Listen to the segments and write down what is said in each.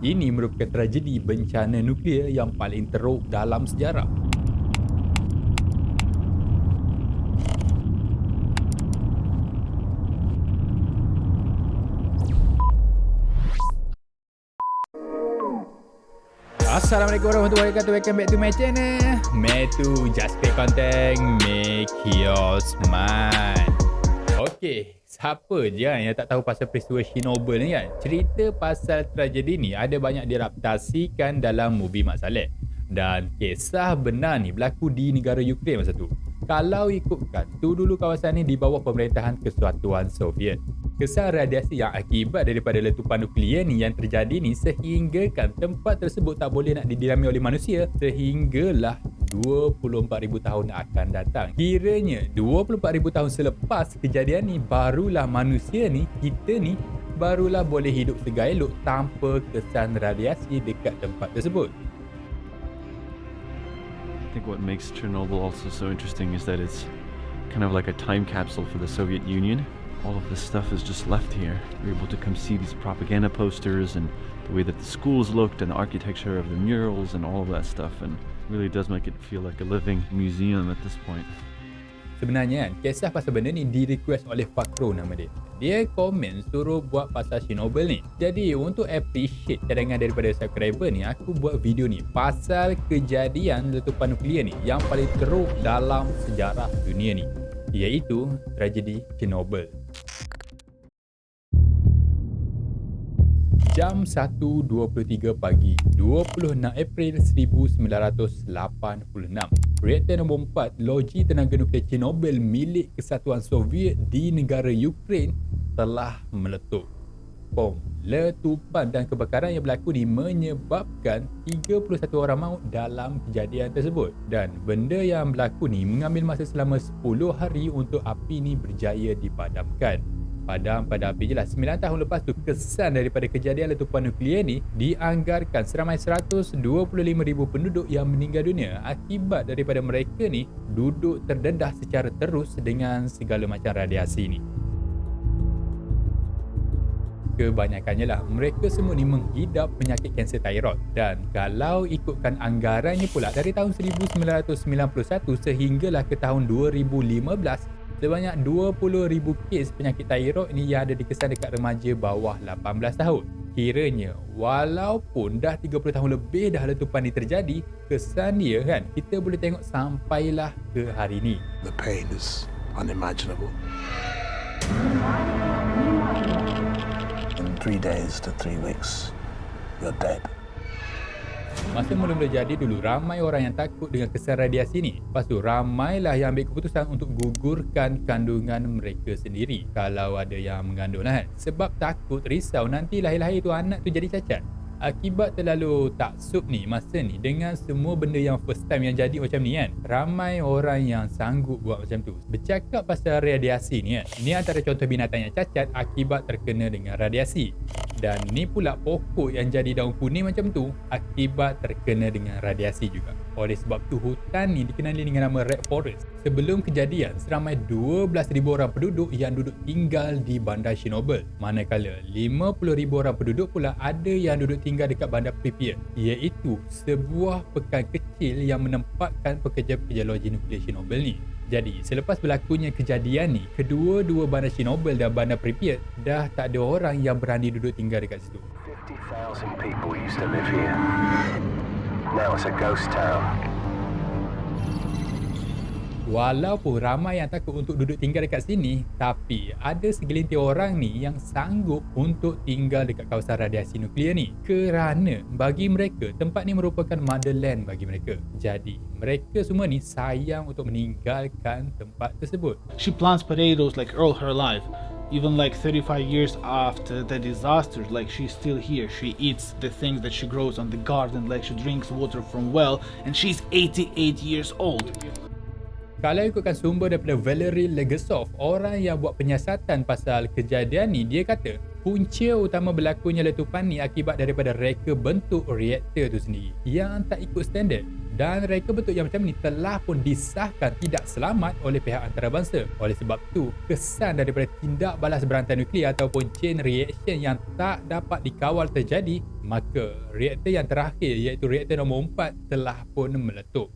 Ini merupakan tragedi bencana nuklear yang paling teruk dalam sejarah. Assalamualaikum warahmatullahi wabarakatuh. Welcome back to my channel. Metu Just Create Content Make your smile. Okay Siapa je kan yang tak tahu pasal peristiwa Chernobyl ni kan? Cerita pasal tragedi ni Ada banyak diraptasikan dalam movie Mak Saleh. Dan kisah benar ni berlaku di negara Ukraine masa tu. Kalau ikutkan Tu dulu kawasan ni di bawah pemerintahan Kesatuan Soviet kesan radiasi yang akibat daripada letupan nuklear ni yang terjadi ni sehinggakan tempat tersebut tak boleh nak didiami oleh manusia sehinggalah 24,000 tahun akan datang. Kiranya 24,000 tahun selepas kejadian ni barulah manusia ni, kita ni barulah boleh hidup segailuk tanpa kesan radiasi dekat tempat tersebut. I think what makes Chernobyl also so interesting is that it's kind of like a time capsule for the Soviet Union all of this stuff is just left here. You're able to come see these propaganda posters and the way that the schools looked and the architecture of the murals and all of that stuff and really does make it feel like a living museum at this point. Sebenarnya kan, kisah pasal benda ni di request oleh Fakro nama dia. Dia komen suruh buat pasal Chernobyl ni. Jadi untuk appreciate cadangan daripada subscriber ni, aku buat video ni pasal kejadian letupan nuklear ni yang paling teruk dalam sejarah dunia ni. Iaitu tragedi Chernobyl. jam 1.23 pagi 26 April 1986 reaktor nombor 4 loji tenaga nuklear Chernobyl milik kesatuan Soviet di negara Ukraine telah meletup. Bom letupan dan kebakaran yang berlaku ni menyebabkan 31 orang maut dalam kejadian tersebut. Dan benda yang berlaku ni mengambil masa selama 10 hari untuk api ni berjaya dipadamkan. Padam pada api je lah 9 tahun lepas tu kesan daripada kejadian letupan nuklear ni dianggarkan. Seramai 125,000 penduduk yang meninggal dunia akibat daripada mereka ni duduk terdedah secara terus dengan segala macam radiasi ni kebanyakannya lah mereka semua ni menghidap penyakit kanser thyroid dan kalau ikutkan anggarannya pula dari tahun 1991 sehinggalah ke tahun 2015 sebanyak 20,000 kes penyakit thyroid ni yang ada dikesan dekat remaja bawah 18 tahun. Kiranya, walaupun dah 30 tahun lebih dah letupan ni terjadi, kesan dia kan, kita boleh tengok sampailah ke hari ni. The pain is unimaginable. Three days to three weeks, you're dead. Masa mula-mula jadi dulu ramai orang yang takut dengan kesan radiasi ni. Lepas tu ramailah yang ambil keputusan untuk gugurkan kandungan mereka sendiri. Kalau ada yang mengandung lah kan. Sebab takut risau nanti lahir-lahir tu anak tu jadi cacat akibat terlalu taksub ni masa ni dengan semua benda yang first time yang jadi macam ni kan ramai orang yang sanggup buat macam tu. Bercakap pasal radiasi ni kan ni antara contoh binatang yang cacat akibat terkena dengan radiasi. Dan ni pula pokok yang jadi daun kuning macam tu akibat terkena dengan radiasi juga oleh sebab tu hutan ni dikenali dengan nama Red Forest sebelum kejadian seramai 12,000 orang penduduk yang duduk tinggal di bandar Chernobyl manakala 50,000 orang penduduk pula ada yang duduk tinggal dekat bandar Pripyat iaitu sebuah pekan kecil yang menempatkan pekerja-pekerja loji nuklear Chernobyl ni jadi, selepas berlakunya kejadian ni, kedua-dua bandar Chernobyl dan bandar Pripyat dah tak ada orang yang berani duduk tinggal dekat situ. 50,000 people used to live here. Now it's a ghost town. Walaupun ramai yang takut untuk duduk tinggal dekat sini, tapi ada segelintir orang ni yang sanggup untuk tinggal dekat kawasan radiasi nuklear ni. Kerana bagi mereka, tempat ni merupakan motherland bagi mereka. Jadi, mereka semua ni sayang untuk meninggalkan tempat tersebut. She plants potatoes like all her life. Even like 35 years after the disaster, like she's still here. She eats the things that she grows on the garden, like she drinks water from well, and she's 88 years old. Kalau ikutkan sumber daripada Valery Legasov, orang yang buat penyiasatan pasal kejadian ni, dia kata Punca utama berlakunya letupan ni akibat daripada reka bentuk reaktor tu sendiri yang tak ikut standard dan reka bentuk yang macam ni telah pun disahkan tidak selamat oleh pihak antarabangsa. Oleh sebab tu, kesan daripada tindak balas berantai nuklear ataupun chain reaction yang tak dapat dikawal terjadi, maka reaktor yang terakhir iaitu reaktor nombor 4 telah pun meletup.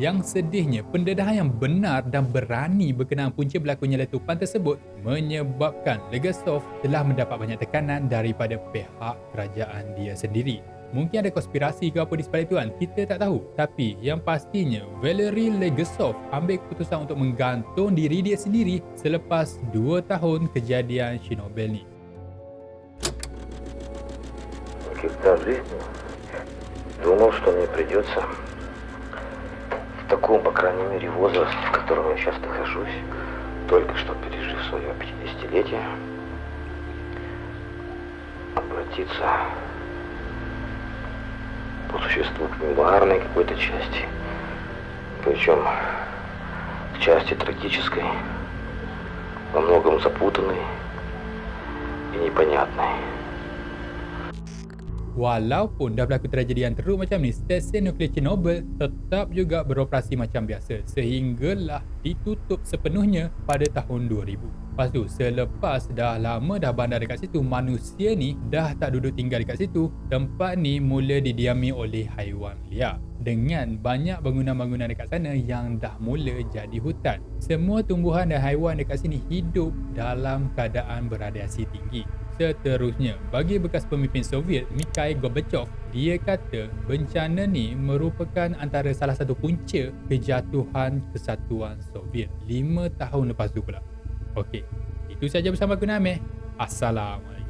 Yang sedihnya, pendedahan yang benar dan berani berkenaan punca berlakunya letupan tersebut menyebabkan Legasov telah mendapat banyak tekanan daripada pihak kerajaan dia sendiri. Mungkin ada konspirasi ke apa di sebalik tuan, kita tak tahu. Tapi yang pastinya, Valery Legasov ambil keputusan untuk menggantung diri dia sendiri selepas 2 tahun kejadian Chernobyl ni. Никогда в жизни думал, что мне придется в таком, по крайней мере, возрасте, в котором я сейчас нахожусь, только что пережив свое 50-летие, обратиться по существу к мемуарной какой-то части, причем к части трагической, во многом запутанной и непонятной. Walaupun dah berlaku tragedi yang teruk macam ni, stesen nuklear Chernobyl tetap juga beroperasi macam biasa sehinggalah ditutup sepenuhnya pada tahun 2000. Lepas tu, selepas dah lama dah bandar dekat situ, manusia ni dah tak duduk tinggal dekat situ, tempat ni mula didiami oleh haiwan liar. Dengan banyak bangunan-bangunan dekat sana yang dah mula jadi hutan. Semua tumbuhan dan haiwan dekat sini hidup dalam keadaan beradiasi tinggi. Seterusnya, bagi bekas pemimpin Soviet Mikhail Gorbachev, dia kata bencana ni merupakan antara salah satu punca kejatuhan kesatuan Soviet 5 tahun lepas tu pula. Okey, itu saja bersama aku Nameh. Assalamualaikum.